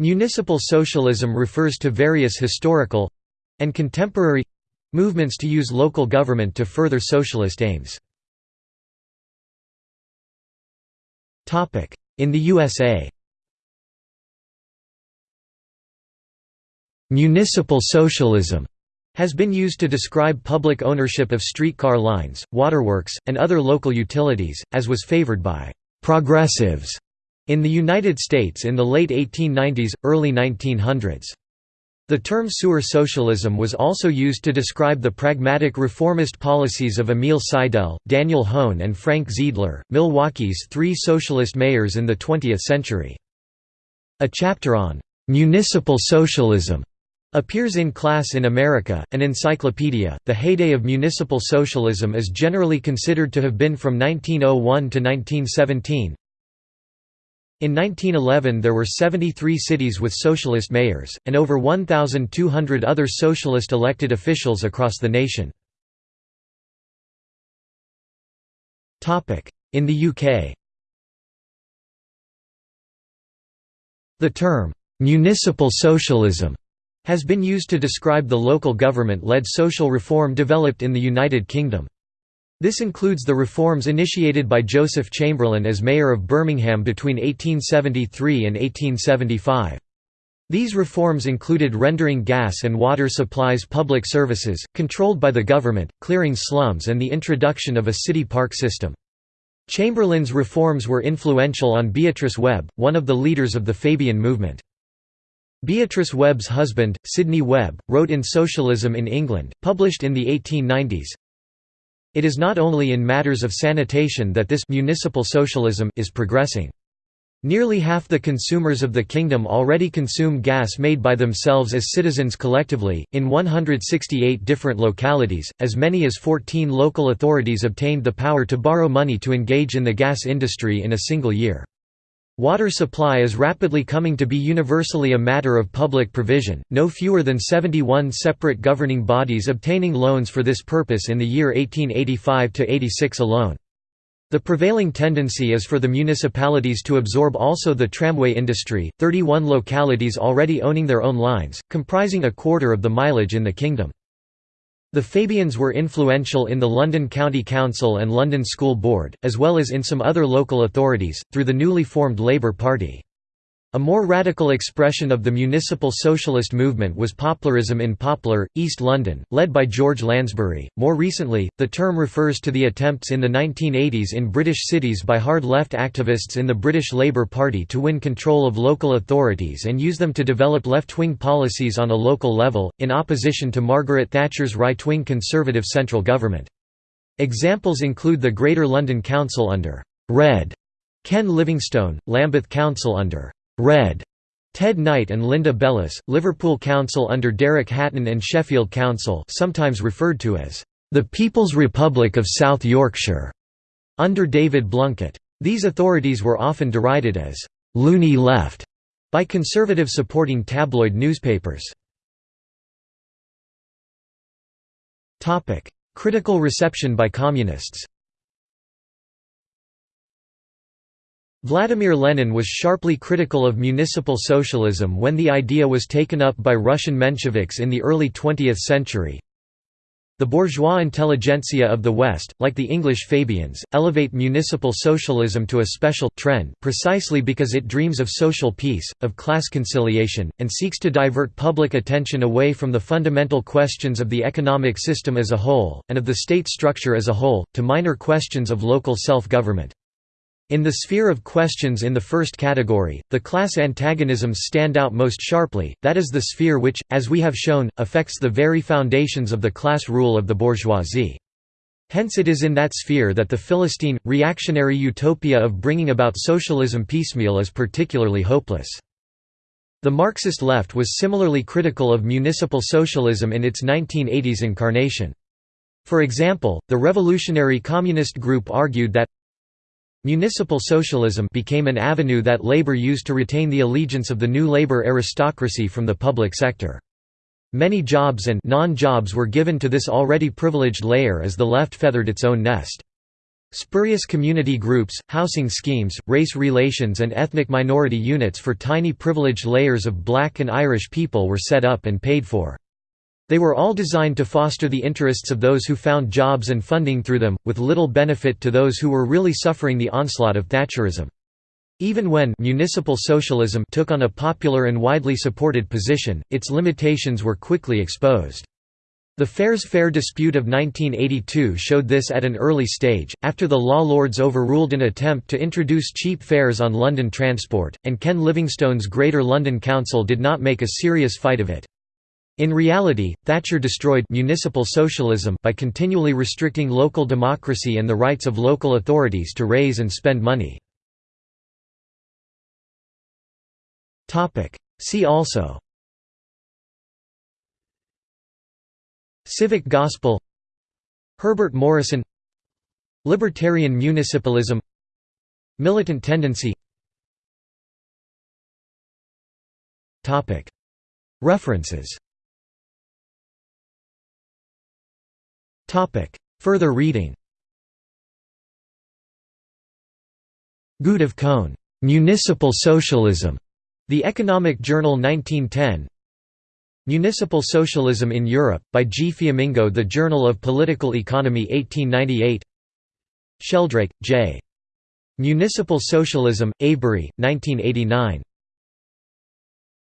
Municipal socialism refers to various historical—and contemporary—movements to use local government to further socialist aims. In the USA Municipal socialism has been used to describe public ownership of streetcar lines, waterworks, and other local utilities, as was favored by «progressives» in the United States in the late 1890s, early 1900s. The term sewer socialism was also used to describe the pragmatic reformist policies of Emil Seidel, Daniel Hoan and Frank Zeidler, Milwaukee's three socialist mayors in the 20th century. A chapter on «municipal socialism» Appears in Class in America, an encyclopedia. The heyday of municipal socialism is generally considered to have been from 1901 to 1917. In 1911 there were 73 cities with socialist mayors, and over 1,200 other socialist elected officials across the nation. In the UK The term, "'municipal socialism' has been used to describe the local government-led social reform developed in the United Kingdom. This includes the reforms initiated by Joseph Chamberlain as mayor of Birmingham between 1873 and 1875. These reforms included rendering gas and water supplies public services, controlled by the government, clearing slums and the introduction of a city park system. Chamberlain's reforms were influential on Beatrice Webb, one of the leaders of the Fabian movement. Beatrice Webb's husband, Sidney Webb, wrote in Socialism in England, published in the 1890s, It is not only in matters of sanitation that this municipal socialism is progressing. Nearly half the consumers of the kingdom already consume gas made by themselves as citizens collectively. In 168 different localities, as many as 14 local authorities obtained the power to borrow money to engage in the gas industry in a single year. Water supply is rapidly coming to be universally a matter of public provision, no fewer than 71 separate governing bodies obtaining loans for this purpose in the year 1885–86 alone. The prevailing tendency is for the municipalities to absorb also the tramway industry, 31 localities already owning their own lines, comprising a quarter of the mileage in the kingdom. The Fabians were influential in the London County Council and London School Board, as well as in some other local authorities, through the newly formed Labour Party. A more radical expression of the municipal socialist movement was Poplarism in Poplar, East London, led by George Lansbury. More recently, the term refers to the attempts in the 1980s in British cities by hard left activists in the British Labour Party to win control of local authorities and use them to develop left wing policies on a local level, in opposition to Margaret Thatcher's right wing Conservative central government. Examples include the Greater London Council under Red Ken Livingstone, Lambeth Council under Red Ted Knight and Linda Bellos, Liverpool Council under Derek Hatton and Sheffield Council sometimes referred to as the People's Republic of South Yorkshire, under David Blunkett. These authorities were often derided as «loony left» by conservative supporting tabloid newspapers. Critical reception by communists Vladimir Lenin was sharply critical of municipal socialism when the idea was taken up by Russian Mensheviks in the early 20th century. The bourgeois intelligentsia of the West, like the English Fabians, elevate municipal socialism to a special trend precisely because it dreams of social peace, of class conciliation, and seeks to divert public attention away from the fundamental questions of the economic system as a whole, and of the state structure as a whole, to minor questions of local self-government. In the sphere of questions in the first category, the class antagonisms stand out most sharply, that is the sphere which, as we have shown, affects the very foundations of the class rule of the bourgeoisie. Hence it is in that sphere that the Philistine, reactionary utopia of bringing about socialism piecemeal is particularly hopeless. The Marxist left was similarly critical of municipal socialism in its 1980s incarnation. For example, the Revolutionary Communist Group argued that Municipal socialism became an avenue that labor used to retain the allegiance of the new labor aristocracy from the public sector. Many jobs and non-jobs were given to this already privileged layer as the left feathered its own nest. Spurious community groups, housing schemes, race relations and ethnic minority units for tiny privileged layers of black and Irish people were set up and paid for. They were all designed to foster the interests of those who found jobs and funding through them, with little benefit to those who were really suffering the onslaught of Thatcherism. Even when municipal socialism took on a popular and widely supported position, its limitations were quickly exposed. The Fares Fair dispute of 1982 showed this at an early stage, after the law lords overruled an attempt to introduce cheap fares on London transport, and Ken Livingstone's Greater London Council did not make a serious fight of it. In reality, Thatcher destroyed municipal socialism by continually restricting local democracy and the rights of local authorities to raise and spend money. See also Civic gospel Herbert Morrison Libertarian municipalism Militant tendency References Further reading Gustav Cohn, "'Municipal Socialism' The Economic Journal 1910 Municipal Socialism in Europe, by G. Fiammingo The Journal of Political Economy 1898 Sheldrake, J. Municipal Socialism, Avebury, 1989.